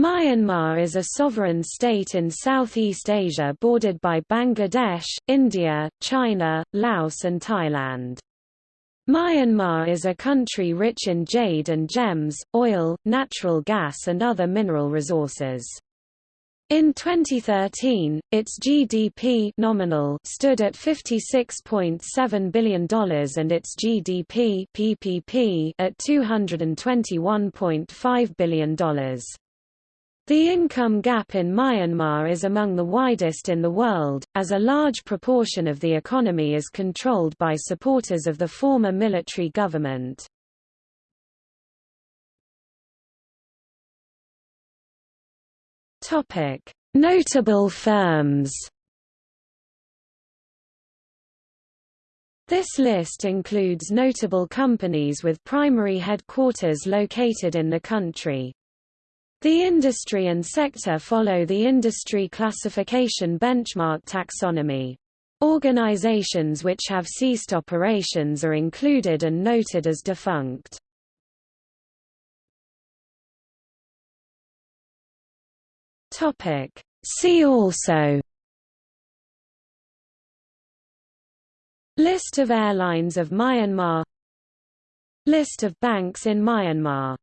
Myanmar is a sovereign state in Southeast Asia bordered by Bangladesh, India, China, Laos and Thailand. Myanmar is a country rich in jade and gems, oil, natural gas and other mineral resources. In 2013, its GDP nominal stood at $56.7 billion and its GDP PPP at $221.5 billion. The income gap in Myanmar is among the widest in the world, as a large proportion of the economy is controlled by supporters of the former military government. Notable firms This list includes notable companies with primary headquarters located in the country. The industry and sector follow the industry classification benchmark taxonomy. Organizations which have ceased operations are included and noted as defunct. See also List of airlines of Myanmar List of banks in Myanmar